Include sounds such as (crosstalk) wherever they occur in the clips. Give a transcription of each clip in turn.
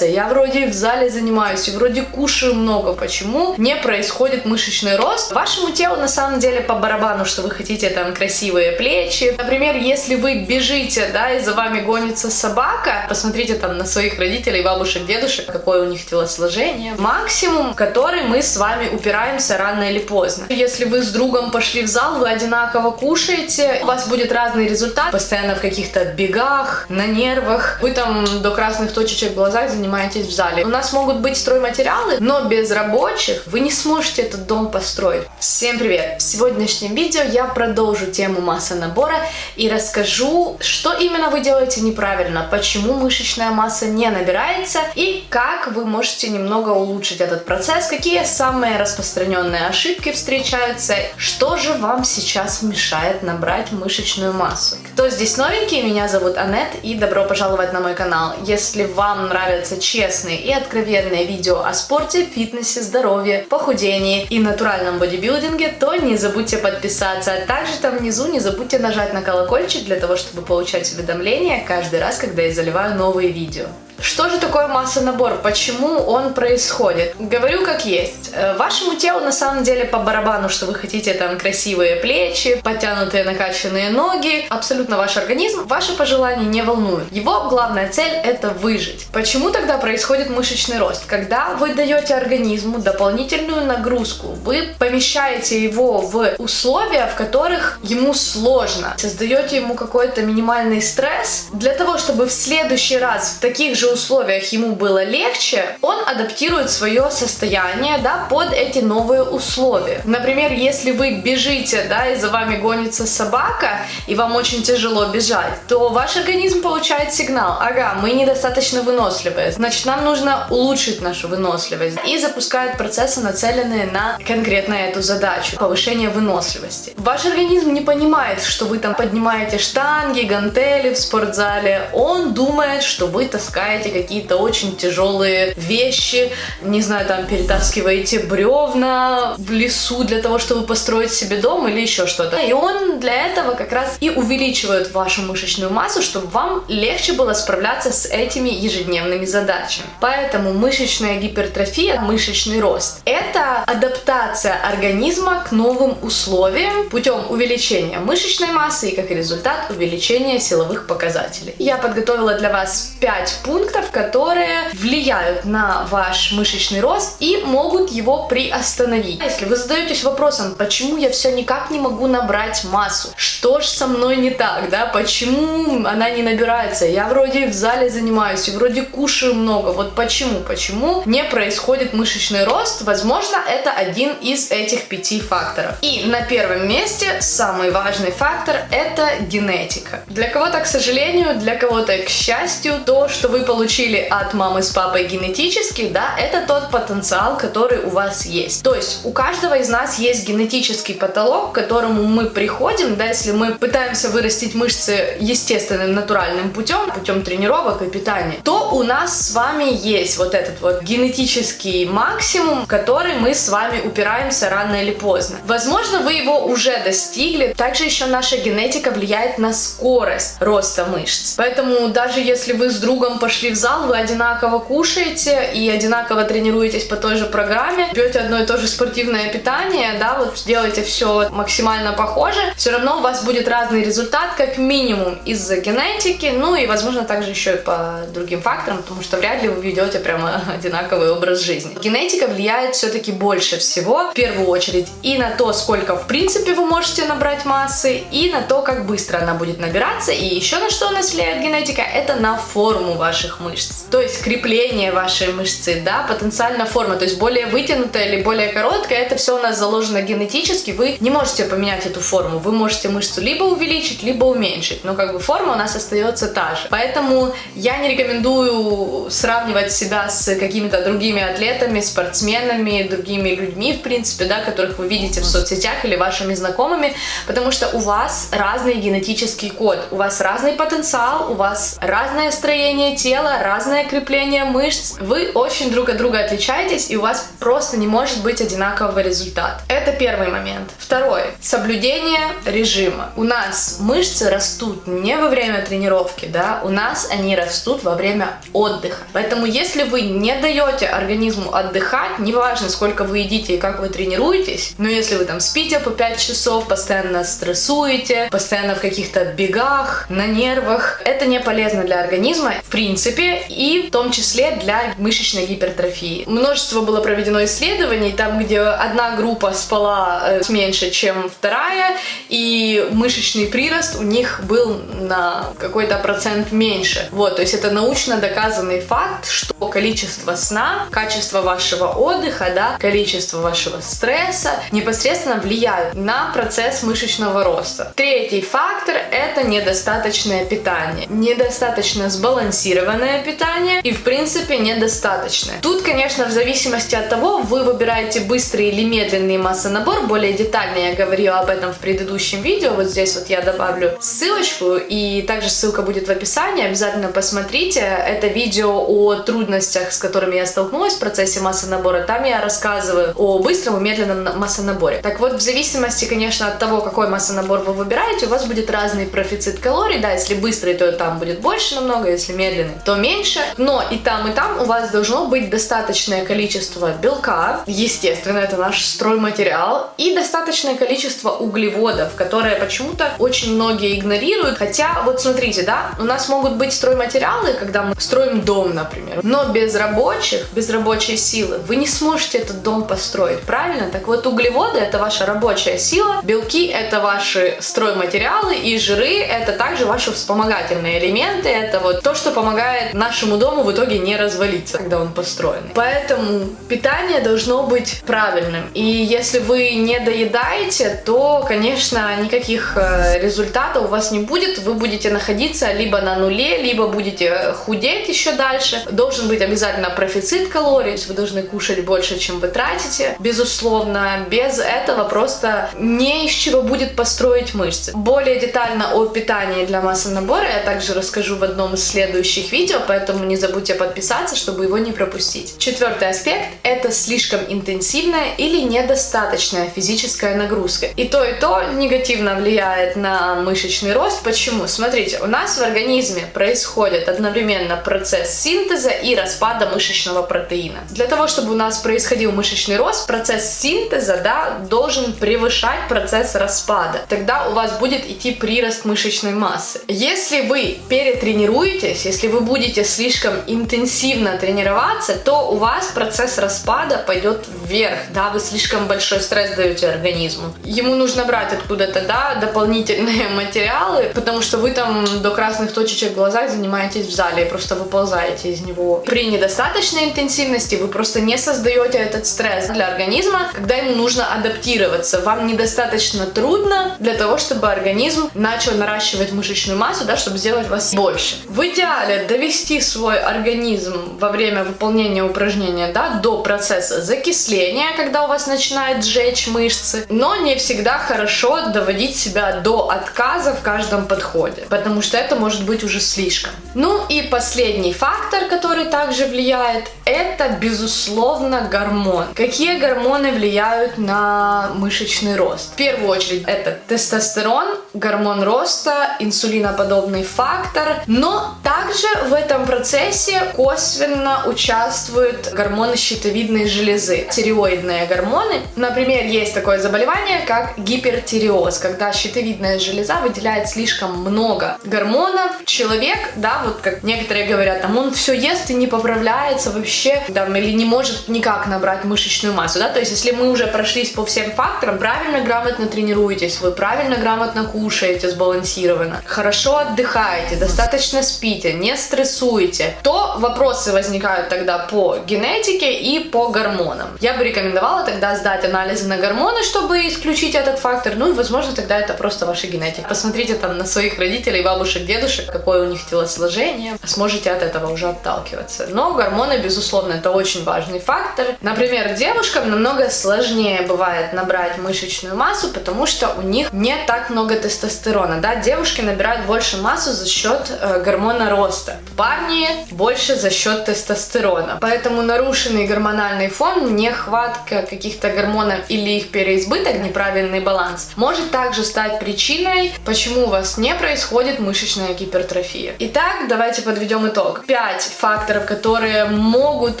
Я вроде в зале занимаюсь и вроде кушаю много. Почему не происходит мышечный рост? Вашему телу на самом деле по барабану, что вы хотите там красивые плечи. Например, если вы бежите, да, и за вами гонится собака, посмотрите там на своих родителей, бабушек, дедушек, какое у них телосложение. Максимум, который мы с вами упираемся рано или поздно. Если вы с другом пошли в зал, вы одинаково кушаете, у вас будет разный результат, постоянно в каких-то бегах, на нервах, вы там до красных точечек в глазах в зале. У нас могут быть стройматериалы, но без рабочих вы не сможете этот дом построить. Всем привет! В сегодняшнем видео я продолжу тему масса набора и расскажу, что именно вы делаете неправильно, почему мышечная масса не набирается и как вы можете немного улучшить этот процесс, какие самые распространенные ошибки встречаются, что же вам сейчас мешает набрать мышечную массу. Кто здесь новенький, меня зовут Анет и добро пожаловать на мой канал. Если вам нравится нравятся честные и откровенные видео о спорте, фитнесе, здоровье, похудении и натуральном бодибилдинге, то не забудьте подписаться. А также там внизу не забудьте нажать на колокольчик для того, чтобы получать уведомления каждый раз, когда я заливаю новые видео. Что же такое масса-набор? Почему он происходит? Говорю как есть. Э, вашему телу на самом деле по барабану, что вы хотите там красивые плечи, подтянутые накачанные ноги. Абсолютно ваш организм, ваши пожелания не волнуют. Его главная цель это выжить. Почему тогда происходит мышечный рост? Когда вы даете организму дополнительную нагрузку, вы помещаете его в условия, в которых ему сложно, создаете ему какой-то минимальный стресс, для того, чтобы в следующий раз в таких же условиях ему было легче, он адаптирует свое состояние да, под эти новые условия. Например, если вы бежите, да, и за вами гонится собака, и вам очень тяжело бежать, то ваш организм получает сигнал, ага, мы недостаточно выносливые, значит нам нужно улучшить нашу выносливость. И запускает процессы, нацеленные на конкретно эту задачу, повышение выносливости. Ваш организм не понимает, что вы там поднимаете штанги, гантели в спортзале, он думает, что вы таскаете таскаете какие-то очень тяжелые вещи, не знаю, там перетаскиваете бревна в лесу для того, чтобы построить себе дом или еще что-то. И он для этого как раз и увеличивает вашу мышечную массу, чтобы вам легче было справляться с этими ежедневными задачами. Поэтому мышечная гипертрофия, мышечный рост – это адаптация организма к новым условиям путем увеличения мышечной массы и как результат увеличения силовых показателей. Я подготовила для вас 5 пунктов, пунктов, которые влияют на ваш мышечный рост и могут его приостановить. Если вы задаетесь вопросом, почему я все никак не могу набрать массу, что же со мной не так, да, почему она не набирается, я вроде в зале занимаюсь и вроде кушаю много, вот почему, почему не происходит мышечный рост, возможно, это один из этих пяти факторов. И на первом месте самый важный фактор это генетика. Для кого-то, к сожалению, для кого-то, к счастью, то, что вы получили от мамы с папой генетически, да, это тот потенциал, который у вас есть. То есть у каждого из нас есть генетический потолок, к которому мы приходим, да, если мы пытаемся вырастить мышцы естественным натуральным путем, путем тренировок и питания, то у нас с вами есть вот этот вот генетический максимум, который мы с вами упираемся рано или поздно. Возможно, вы его уже достигли. Также еще наша генетика влияет на скорость роста мышц. Поэтому даже если вы с другом пошли пришли в зал, вы одинаково кушаете и одинаково тренируетесь по той же программе, пьете одно и то же спортивное питание, да, вот делаете все максимально похоже, все равно у вас будет разный результат, как минимум из-за генетики, ну и, возможно, также еще и по другим факторам, потому что вряд ли вы ведете прямо (laughs) одинаковый образ жизни. Генетика влияет все-таки больше всего, в первую очередь, и на то, сколько, в принципе, вы можете набрать массы, и на то, как быстро она будет набираться, и еще на что у нас влияет генетика, это на форму ваших ваших мышц. То есть крепление вашей мышцы, да, потенциально форма, то есть более вытянутая или более короткая, это все у нас заложено генетически, вы не можете поменять эту форму, вы можете мышцу либо увеличить, либо уменьшить, но как бы форма у нас остается та же. Поэтому я не рекомендую сравнивать себя с какими-то другими атлетами, спортсменами, другими людьми, в принципе, да, которых вы видите в соцсетях или вашими знакомыми, потому что у вас разный генетический код, у вас разный потенциал, у вас разное строение тела, тела, разное крепление мышц. Вы очень друг от друга отличаетесь, и у вас просто не может быть одинакового результата. Это первый момент. Второй. Соблюдение режима. У нас мышцы растут не во время тренировки, да, у нас они растут во время отдыха. Поэтому если вы не даете организму отдыхать, неважно сколько вы едите и как вы тренируетесь, но если вы там спите по 5 часов, постоянно стрессуете, постоянно в каких-то бегах, на нервах, это не полезно для организма в принципе и в том числе для мышечной гипертрофии. Множество было проведено исследований, там где одна группа спала э, меньше, чем вторая, и мышечный прирост у них был на какой-то процент меньше. Вот, то есть это научно доказанный факт, что количество сна, качество вашего отдыха, да, количество вашего стресса непосредственно влияют на процесс мышечного роста. Третий фактор – это недостаточное питание. Недостаточно сбалансированное питание и, в принципе, недостаточное. Тут, конечно, в зависимости от того, вы выбираете быстрый или медленный массонабор. Более детально я говорила об этом в предыдущем видео. Вот здесь вот я добавлю ссылочку, и также ссылка будет в описании. Обязательно посмотрите. Это видео о трудностях, с которыми я столкнулась в процессе массонабора. Там я рассказываю о быстром и медленном массонаборе. Так вот, в зависимости, конечно, от того, какой массонабор вы выбираете, у вас будет разный профицит калорий. Да, если быстрый, то там будет больше намного, если медленный, то меньше. Но и там, и там у вас должно быть достаточное количество белка, естественно, это наш стройматериал, и достаточное количество углеводов, которые почему-то очень многие игнорируют. Хотя, вот смотрите, да, у нас могут быть стройматериалы, когда мы строим дом, например, но без рабочих, без рабочей силы вы не сможете этот дом построить, правильно? Так вот, углеводы это ваша рабочая сила, белки это ваши стройматериалы, и жиры это также ваши вспомогательные элементы, это вот то, что помогает нашему дому в итоге не развалиться, когда он построен. Поэтому питание должно быть правильным. И если вы не доедаете, то, конечно, никаких э, результатов у вас не будет. Вы будете находиться либо на нуле, либо будете худеть еще дальше. Должен быть обязательно профицит калорий, вы должны кушать больше, чем вы тратите. Безусловно, без этого просто не из чего будет построить мышцы. Более детально о питании для массы набора я также расскажу в одном из следующих видео, поэтому не забудьте подписаться, чтобы его не пропустить. Четвертый аспект – это слишком интенсивная или недостаточная физическая нагрузка. И то, и то негативно влияет на мышечный рост. Почему? Смотрите, у нас в организме происходит одновременно процесс синтеза и распада мышечного протеина. Для того, чтобы у нас происходил мышечный рост, процесс синтеза да, должен превышать процесс распада. Тогда у вас будет идти прирост мышечной массы. Если вы перетренируетесь, если вы будете слишком интенсивно тренироваться, то у вас процесс распада пойдет вверх, да, вы слишком большой стресс даете организму. Ему нужно брать откуда-то, да, дополнительные (laughs) материалы, потому что вы там до красных точечек в глазах занимаетесь в зале просто выползаете из него. При недостаточной интенсивности вы просто не создаете этот стресс для организма, когда ему нужно адаптироваться. Вам недостаточно трудно для того, чтобы организм начал наращивать мышечную массу, да, чтобы сделать вас больше. В идеале довести свой организм во время выполнения упражнения да, до процесса закисления, когда у вас начинает сжечь мышцы, но не всегда хорошо доводить себя до отказа в каждом подходе, потому что это может быть уже слишком. Ну и последний фактор, который также влияет, это безусловно гормон. Какие гормоны влияют на мышечный рост? В первую очередь это тестостерон, гормон роста, инсулиноподобный фактор, но также в этом процессе косвенно участвуют гормоны щитовидной железы, тиреоидные гормоны. Например, есть такое заболевание, как гипертиреоз, когда щитовидная железа выделяет слишком много гормонов. Человек, да, вот как некоторые говорят, там он все ест и не поправляется вообще, там, или не может никак набрать мышечную массу, да, то есть если мы уже прошлись по всем факторам, правильно, грамотно тренируетесь, вы правильно, грамотно кушаете, сбалансированно, хорошо отдыхаете, достаточно спите, не стрессуете, то вопросы возникают тогда по генетике и по гормонам. Я бы рекомендовала тогда сдать анализы на гормоны, чтобы исключить этот фактор, ну и возможно тогда это просто ваша генетика. Посмотрите там на своих родителей, бабушек, дедушек, какое у них телосложение, сможете от этого уже отталкиваться. Но гормоны, безусловно, это очень важный фактор. Например, девушкам намного сложнее бывает набрать мышечную массу, потому что у них не так много тестостерона, да, девушки набирают больше массу за счет э, гормона роста. Парни больше за счет тестостерона. Поэтому нарушенный гормональный фон, нехватка каких-то гормонов или их переизбыток, неправильный баланс, может также стать причиной, почему у вас не происходит мышечная гипертрофия. Итак, давайте подведем итог. Пять факторов, которые могут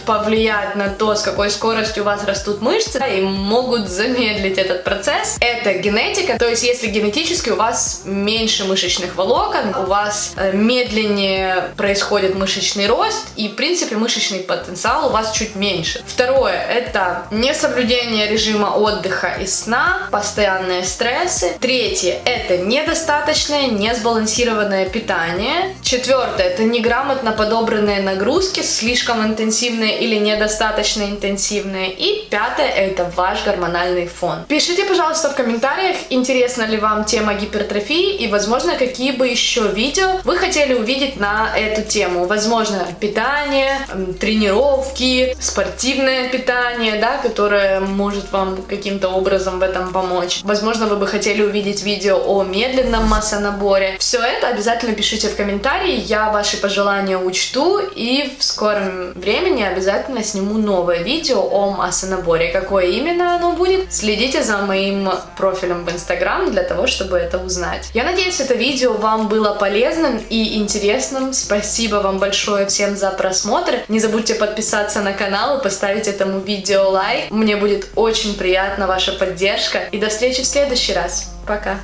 повлиять на то, с какой скоростью у вас растут мышцы, и могут замедлить этот процесс. Это генетика, то есть если генетически у вас меньше мышечных волокон, у вас э, происходит мышечный рост, и в принципе мышечный потенциал у вас чуть меньше. Второе, это несоблюдение режима отдыха и сна, постоянные стрессы. Третье, это недостаточное, несбалансированное питание. Четвертое, это неграмотно подобранные нагрузки, слишком интенсивные или недостаточно интенсивные. И пятое, это ваш гормональный фон. Пишите, пожалуйста, в комментариях, интересна ли вам тема гипертрофии и, возможно, какие бы еще видео вы хотели увидеть на эту тему. Возможно, питание, тренировки, спортивное питание, да, которое может вам каким-то образом в этом помочь. Возможно, вы бы хотели увидеть видео о медленном массонаборе. Все это обязательно пишите в комментарии, я ваши пожелания учту и в скором времени обязательно сниму новое видео о массонаборе. Какое именно оно будет, следите за моим профилем в Instagram для того, чтобы это узнать. Я надеюсь, это видео вам было полезным и интересным этом. Спасибо вам большое всем за просмотр. Не забудьте подписаться на канал и поставить этому видео лайк. Мне будет очень приятна ваша поддержка. И до встречи в следующий раз. Пока!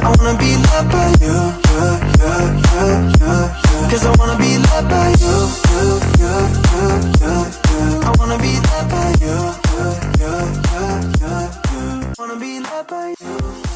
I wanna be loved by you, yeah, yeah, yeah, yeah, yeah. Cause I wanna be loved by you, yeah, yeah, yeah, yeah, yeah. I wanna be loved by you, yeah, yeah, yeah, yeah, yeah. Wanna be loved by you.